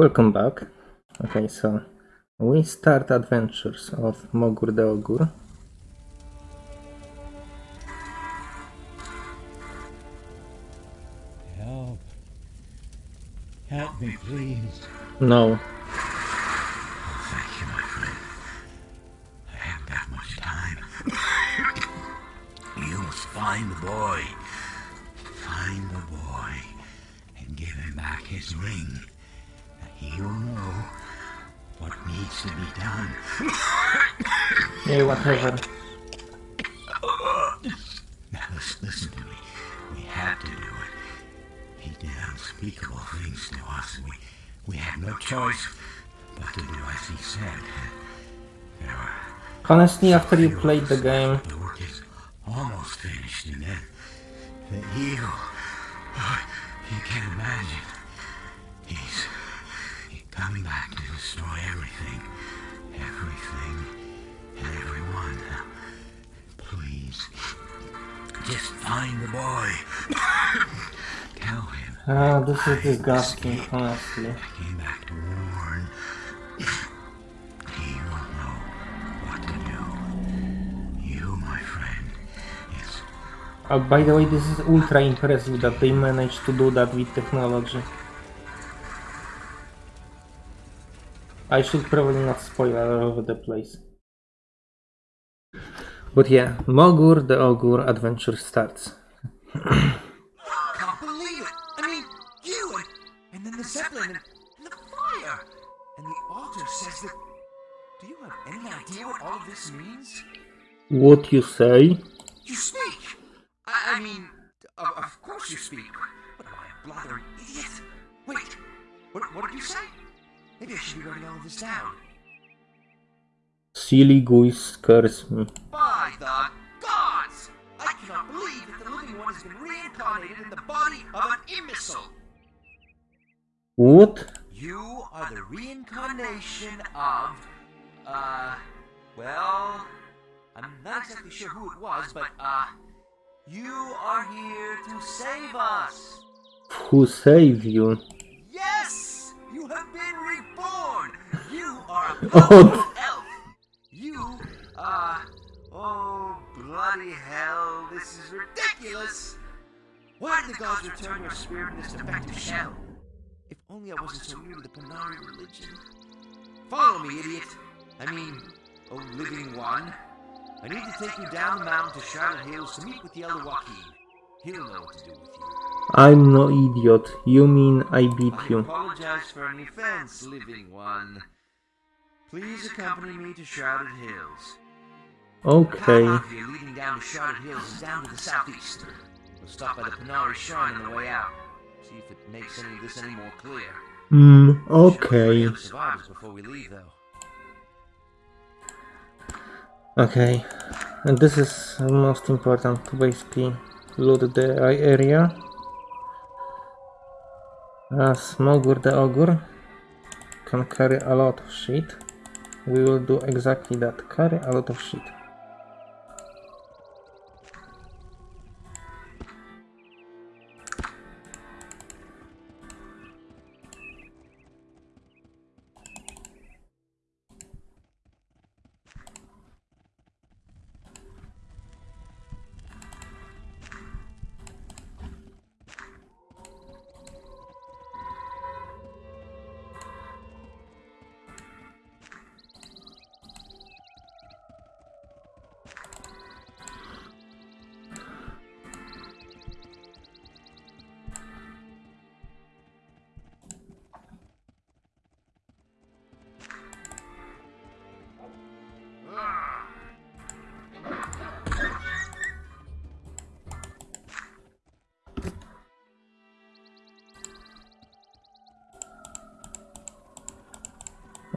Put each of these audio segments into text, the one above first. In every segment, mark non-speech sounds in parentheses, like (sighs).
Welcome back. Okay, so we start adventures of Mogur the Ogur. Help. Help me, please. No. Thank you, my friend. I haven't that much time. you must find the boy. Find the boy and give him back his ring. Yeah, whatever. Now listen, to me. We had to do it. He did unspeakable things to us. We we had no choice but to do as he said. Honestly, after you played the game, The work is almost finished, and then the evil. Oh, you can't imagine. He's, coming back to destroy everything, everything, everyone. Please, just find the boy. Tell him ah, this is disgusting, honestly. I came back to warn. He will know what to do. You, my friend, is Uh, by the way, this is ultra impressive that they managed to do that with technology. I should probably not spoil all over the place. But yeah, Mogur the Ogur adventure starts. can't believe it. I mean, you and, and then the Zeppelin and, and the fire. And the altar says that. Do you have any idea what all of this means? What you say? You speak. I, I mean, of, of course you speak. What am I, a blathering idiot? Wait, what, what did you say? Maybe I should be writing all this down. Silly goose curse me. By the gods! I cannot believe that the living one has been reincarnated in the body of an imbecile. What? You are the reincarnation of, uh, well, I'm not exactly sure who it was, but, uh, you are here to save us. Who saved you? Yes! You have been reborn! You are a (laughs) bloody hell, this is ridiculous! Why did the gods return your spirit in this defective shell? If only I wasn't so new to the Panarii religion. Follow me, idiot! I mean, oh, living one. I need to take you down the mountain to Shrouded Hills to meet with the Elder Joachim. He'll know what to do with you. I'm no idiot. You mean I beat I you. I apologize for any offense, living one. Please accompany me to Shrouded Hills. Okay. here leading down Shrouded Hills is down to the southeast. We'll stop by the Panarii Shrine on the way out. See if it makes any of this any more clear. Hmm, Should look for okay. any other survivors before we leave, though. Okay. And this is most important to basically loot the area. As Mogur the Ogur can carry a lot of shit, we will do exactly that. Carry a lot of shit.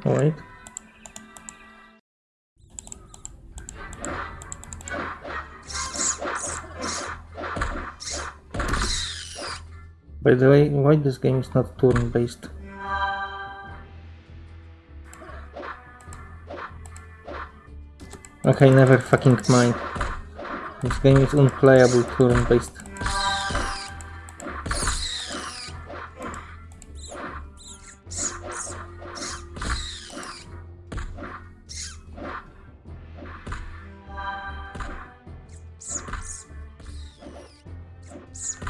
Wait. By the way, why this game is not turn-based? Okay, never fucking mind. This game is unplayable turn-based.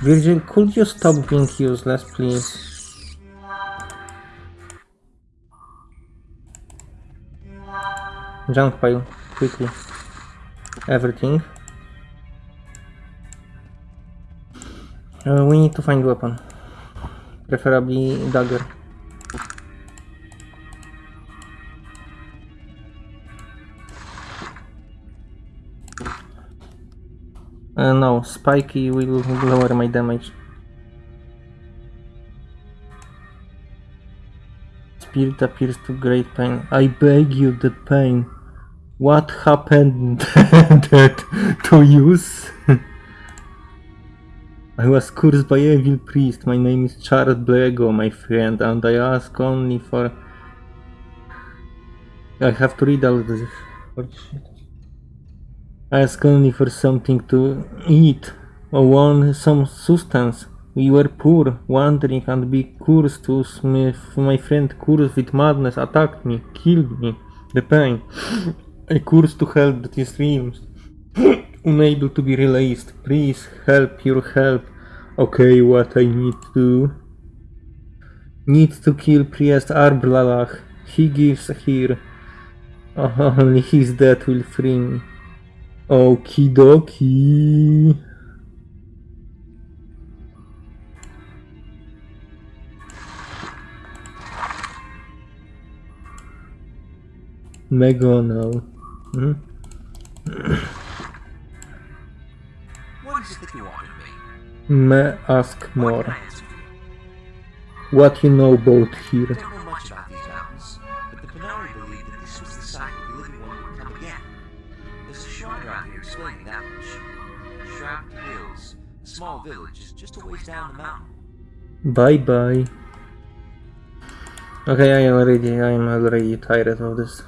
Virgil, could you stop being useless, please? Junk pile, quickly. Everything. Uh, we need to find weapon. Preferably dagger. Uh, no, spiky will lower my damage. Spirit appears to great pain. I beg you, the pain. What happened (laughs) that to use? (laughs) I was cursed by evil priest. My name is Charles Blego, my friend, and I ask only for. I have to read all this. Ask only for something to eat or want some sustenance. We were poor, wandering, and be cursed to Smith. My friend, cursed with madness, attacked me, killed me. The pain. I curse to hell that is realms. (coughs) Unable to be released. Please help your help. Okay, what I need to do? Need to kill priest Arblalach. He gives here. Only his death will free me. Okie dokie. Megonal. Hmm? What is it you want of me? May ask more. can I answer you? What you know about here? Small village, is just a ways down the mountain. Bye bye. Okay, I already I'm already tired of this.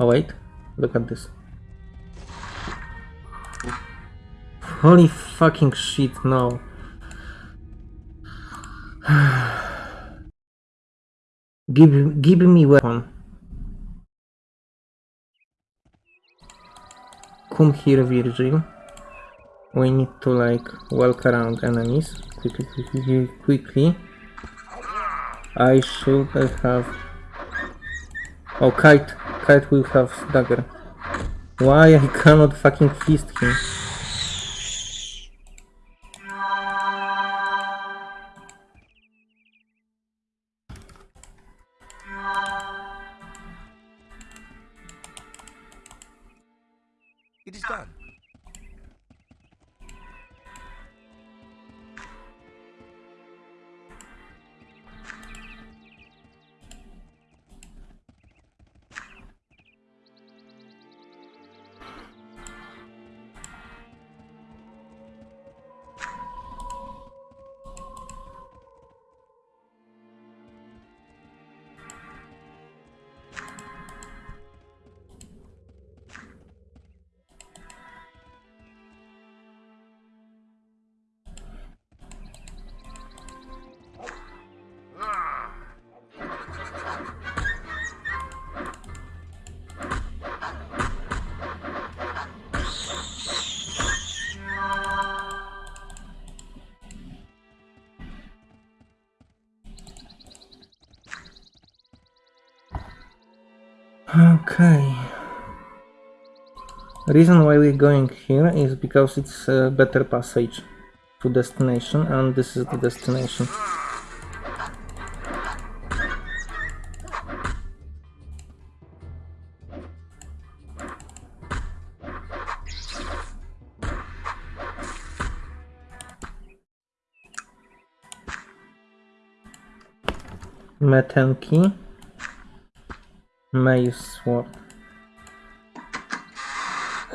Oh wait, look at this. Holy fucking shit, no. (sighs) give give me weapon. Come here, Virgil. We need to like walk around enemies quickly, quickly. I should have. Oh, kite! Kite will have dagger. Why I cannot fucking fist him? It is done. Okay. Reason why we're going here is because it's a better passage to destination and this is the destination. Metenki. Maze sword.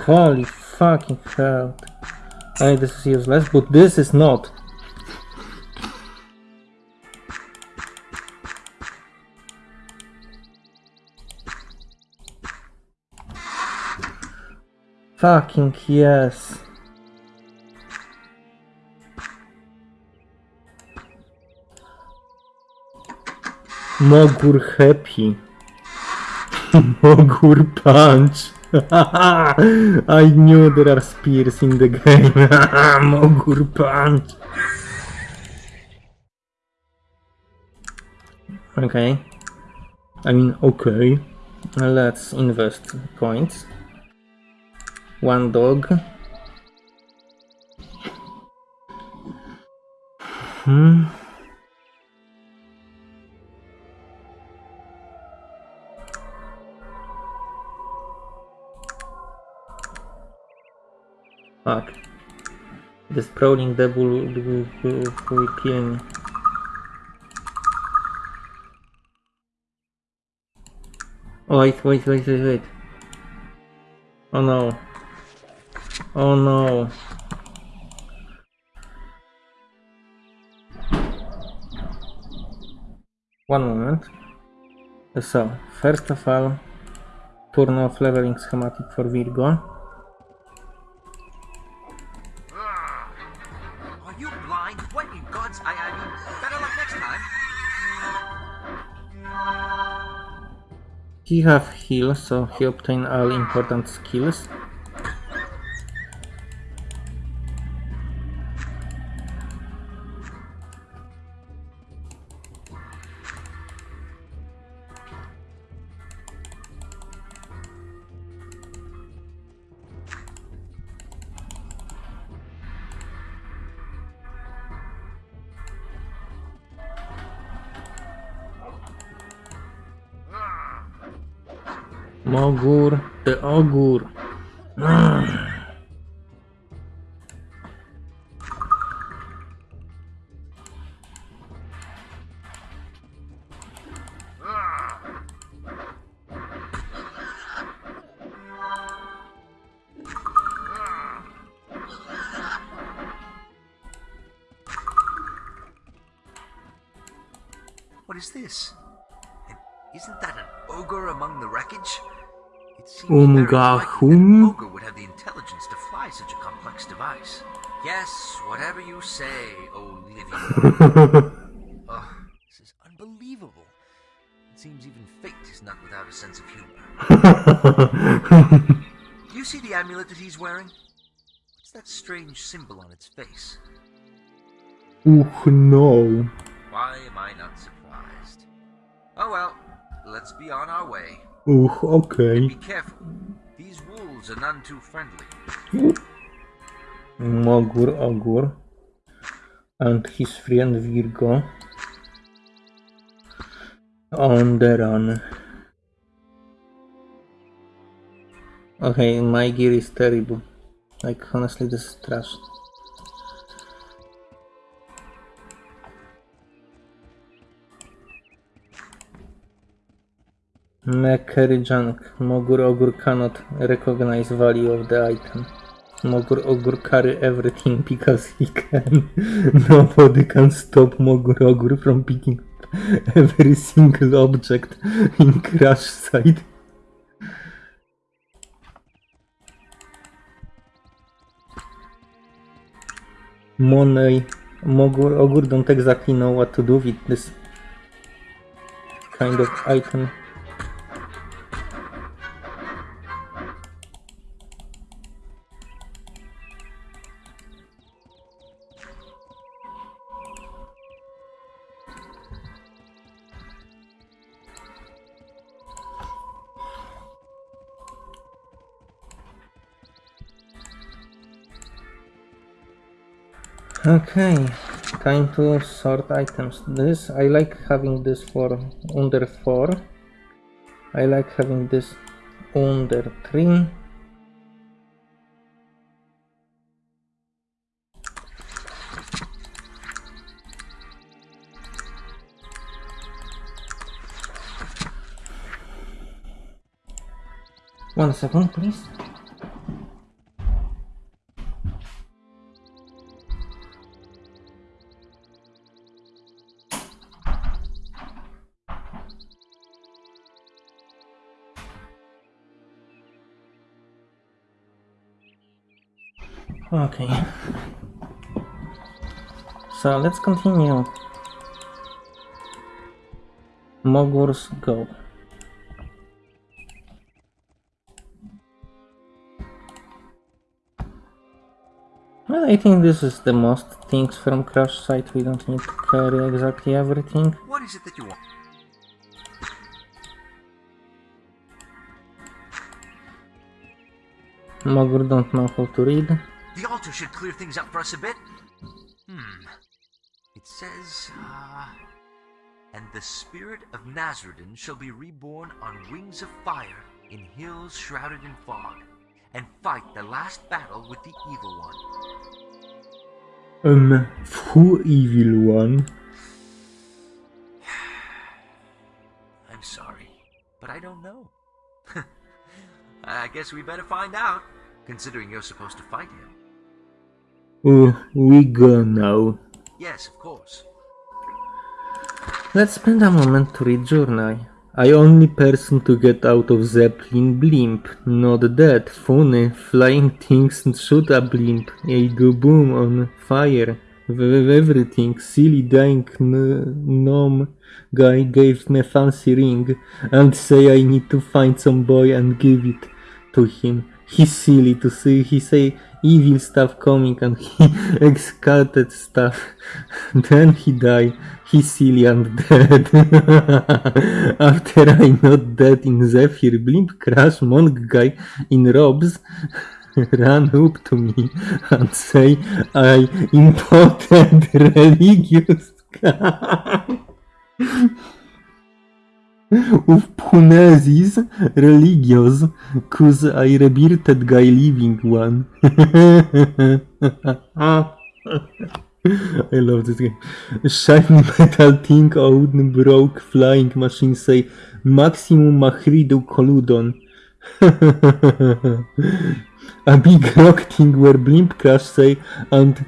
Holy fucking hell. I mean, this is useless, but this is not. Fucking yes. Mogur happy. Mogur punch. I knew (laughs) there are spears in the game. (laughs) Mogur punch. Okay. I mean, okay. Let's invest points. One dog. Hmm. The sprawling devil will, kill me. Oh, wait, wait, wait, wait, wait. Oh no. Oh no. One moment. So, first of all, turn off leveling schematic for Virgo. He have heal, so he obtain all important skills. Mogur, the Ogur. What seems Umga very unlikely that hum? an ogre would have the intelligence to fly such a complex device. Yes, whatever you say, Olivia. (laughs) oh, this is unbelievable. It seems even fate is not without a sense of humor. Do (laughs) you see the amulet that he's wearing? What's that strange symbol on its face? Uch no. Why am I not surprised? Oh well, let's be on our way. Uch, okay. Be careful. These wolves are none too friendly. Mogur, Ogur. And his friend Virgo. On the run. Okay, my gear is terrible. Like, honestly, this is trash. Mekeri junk. Mogur Ogur cannot recognize value of the item. Mogur Ogur carry everything (laughs) because he can. (laughs) Nobody can stop Mogur Ogur from picking up every single object in crash site. Money. Mogur Ogur don't exactly know what to do with this kind of item. Okay, time to sort items. This, I like having this for under 4. I like having this under 3. One second, please. Okay. So let's continue. Mogur's Go. Well, I think this is the most things from Crash Site. We don't need to carry exactly everything. What is it that you want? Mogur don't know how to read. The altar should clear things up for us a bit. Hmm. It says, uh, and the spirit of Nasrudin shall be reborn on wings of fire in hills shrouded in fog, and fight the last battle with the evil one. Um, who evil one? (sighs) I'm sorry, but I don't know. (laughs) I guess we better find out, considering you're supposed to fight him. We go now. Yes, of course. Let's spend a moment to read journal. I only person to get out of Zeppelin blimp. Not that. Funny. Flying things and shoot a blimp. I go boom on fire. Everything. Silly dying gnome guy gave me fancy ring and say I need to find some boy and give it to him. He's silly to say he say evil stuff coming and he (laughs) executed stuff. (laughs) then he die. He's silly and dead. (laughs) After I not dead in Zephyr, Blimp Crash Monk guy in robes ran up to me and say I impotent religious. Of Punesis religious, cause I rebirthed guy living one. (laughs) I love this game. Shiny metal thing out broke flying machine say maximum machridu colludon. (laughs) A big rock thing where blimp crash say and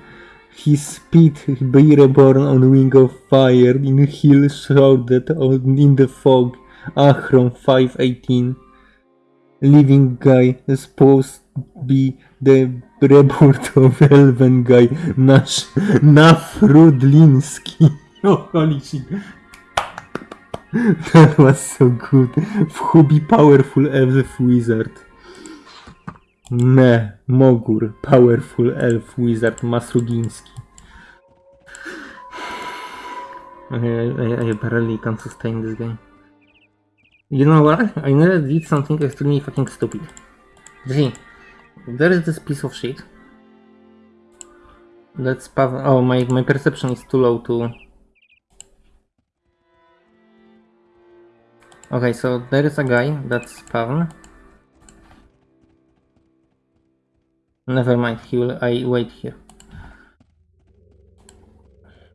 his speed be reborn on wing of fire in hill shrouded in the fog. Achron 518. Living guy supposed be the rebirth of Elven guy Nash Nafrudlinski. (laughs) Oh holy shit. That was so good. Who be powerful as elf wizard? Ne, Mogur, powerful elf wizard Masruginski. (sighs) I, I, I barely can sustain this game. You know what? I never did something extremely fucking stupid. See, there is this piece of shit. Let's pav- oh my, my perception is too low to... Okay, so there is a guy that's spawn. Never mind, he will I wait here.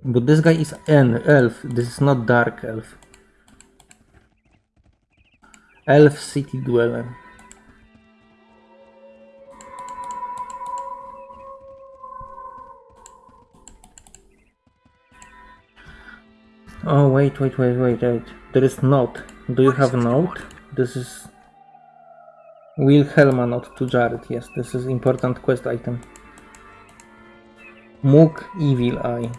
But this guy is an elf, this is not dark elf. Elf city dweller. Oh wait, wait, wait, wait, wait. There is note. Do you have note? This is Wilhelma not to Jared, yes, this is important quest item. Mook Evil Eye.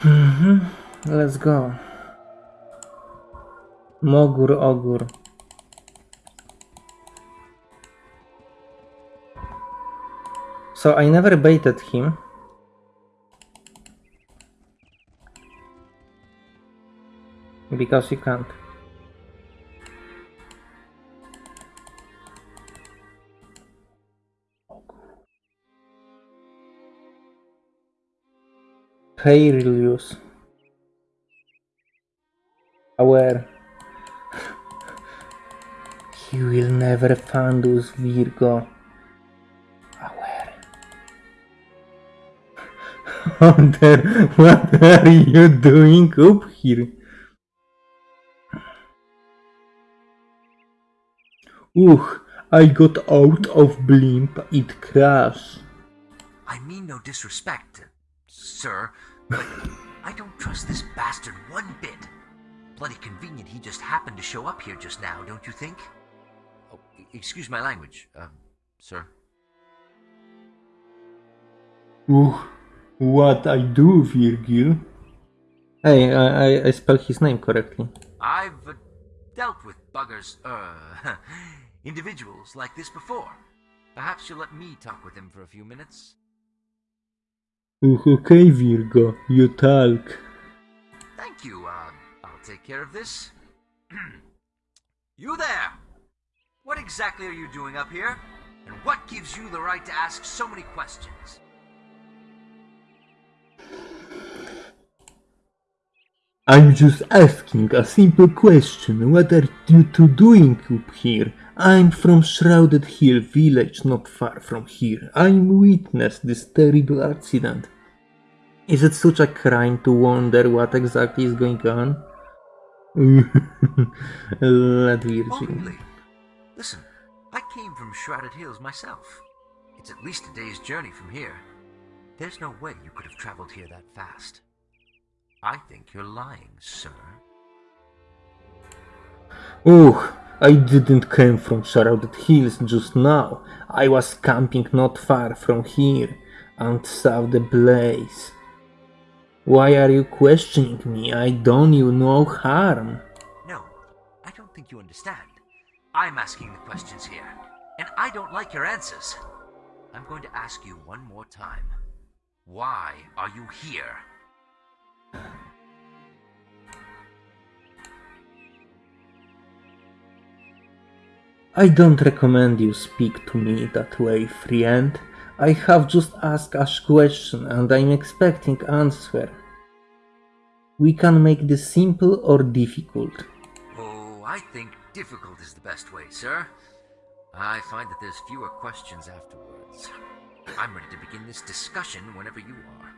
Mhm, Let's go. Mogur Ogur. So I never baited him. Because you can't. Perilous. Aware. He will never find us, Virgo. Aware. (laughs) Hunter, what are you doing up here? Ugh, I got out of blimp, it crashed. I mean no disrespect, sir, but I don't trust this bastard one bit. Bloody convenient he just happened to show up here just now, don't you think? excuse my language, um, sir. Ooh, what I do, Virgil? Hey, I, I, I spelled his name correctly. I've uh, dealt with buggers, uh, (laughs) individuals like this before. Perhaps you'll let me talk with him for a few minutes. Ooh, okay, Virgo, you talk. Thank you, uh, I'll take care of this. (clears throat) you there! What exactly are you doing up here? And what gives you the right to ask so many questions? I'm just asking a simple question. What are you two doing up here? I'm from Shrouded Hill village not far from here. I'm witness this terrible accident. Is it such a crime to wonder what exactly is going on? (laughs) Let Virgin. Listen, I came from Shrouded Hills myself. It's at least a day's journey from here. There's no way you could have traveled here that fast. I think you're lying, sir. Oh, I didn't come from Shrouded Hills just now. I was camping not far from here and saw the blaze. Why are you questioning me? I done you no harm. No, I don't think you understand. I'm asking the questions here, and I don't like your answers. I'm going to ask you one more time. Why are you here? I don't recommend you speak to me that way, friend. I have just asked a question and I'm expecting answer. We can make this simple or difficult. Oh, I think difficult is the best way, sir. I find that there's fewer questions afterwards. I'm ready to begin this discussion whenever you are.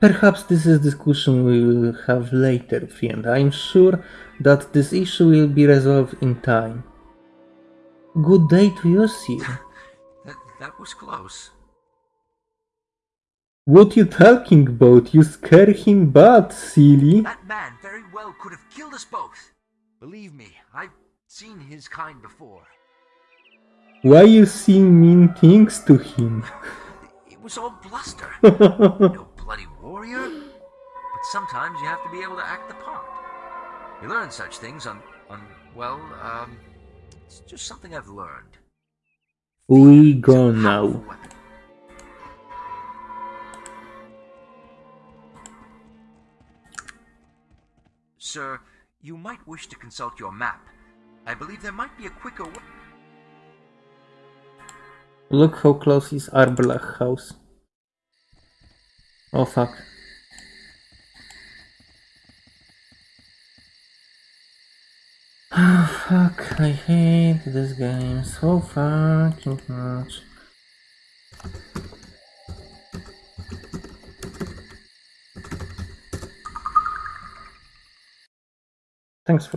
Perhaps this is discussion we will have later, friend. I'm sure that this issue will be resolved in time. Good day to you, sir. (laughs) That, that was close. What you talking about? You scare him bad, silly. That man very well could have killed us both. Believe me, I've seen his kind before. Why you saying mean things to him? (laughs) It was all bluster. (laughs) no bloody warrior. But sometimes you have to be able to act the part. You learn such things on, on well, um, it's just something I've learned. We It's go a now. Sir, you might wish to consult your map. I believe there might be a quicker way. Look how close is Arblach house. Oh fuck. Oh (sighs) fuck, I hate this game so fucking much. Thanks for